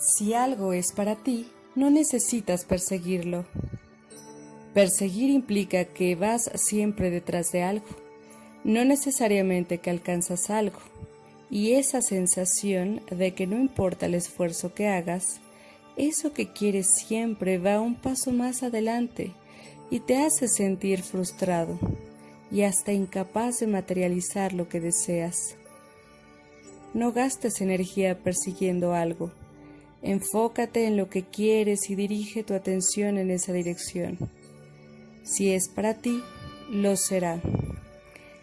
Si algo es para ti, no necesitas perseguirlo. Perseguir implica que vas siempre detrás de algo, no necesariamente que alcanzas algo, y esa sensación de que no importa el esfuerzo que hagas, eso que quieres siempre va un paso más adelante y te hace sentir frustrado y hasta incapaz de materializar lo que deseas. No gastes energía persiguiendo algo. Enfócate en lo que quieres y dirige tu atención en esa dirección. Si es para ti, lo será.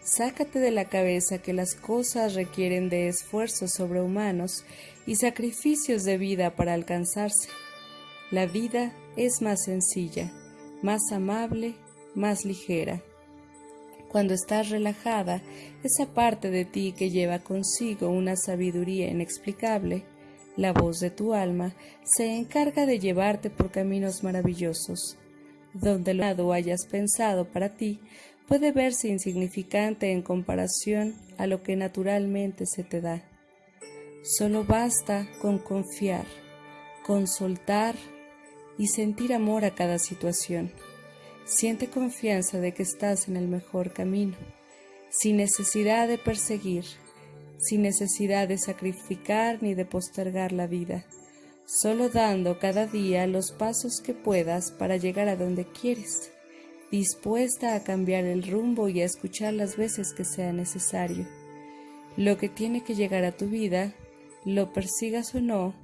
Sácate de la cabeza que las cosas requieren de esfuerzos sobrehumanos y sacrificios de vida para alcanzarse. La vida es más sencilla, más amable, más ligera. Cuando estás relajada, esa parte de ti que lleva consigo una sabiduría inexplicable, la voz de tu alma, se encarga de llevarte por caminos maravillosos, donde lo que hayas pensado para ti puede verse insignificante en comparación a lo que naturalmente se te da. Solo basta con confiar, con soltar y sentir amor a cada situación. Siente confianza de que estás en el mejor camino, sin necesidad de perseguir, sin necesidad de sacrificar ni de postergar la vida, solo dando cada día los pasos que puedas para llegar a donde quieres, dispuesta a cambiar el rumbo y a escuchar las veces que sea necesario. Lo que tiene que llegar a tu vida, lo persigas o no,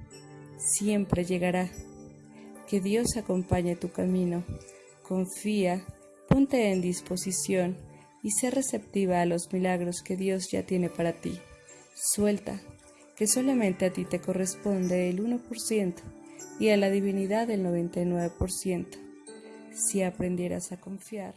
siempre llegará. Que Dios acompañe tu camino confía, ponte en disposición y sé receptiva a los milagros que Dios ya tiene para ti. Suelta, que solamente a ti te corresponde el 1% y a la divinidad el 99%. Si aprendieras a confiar,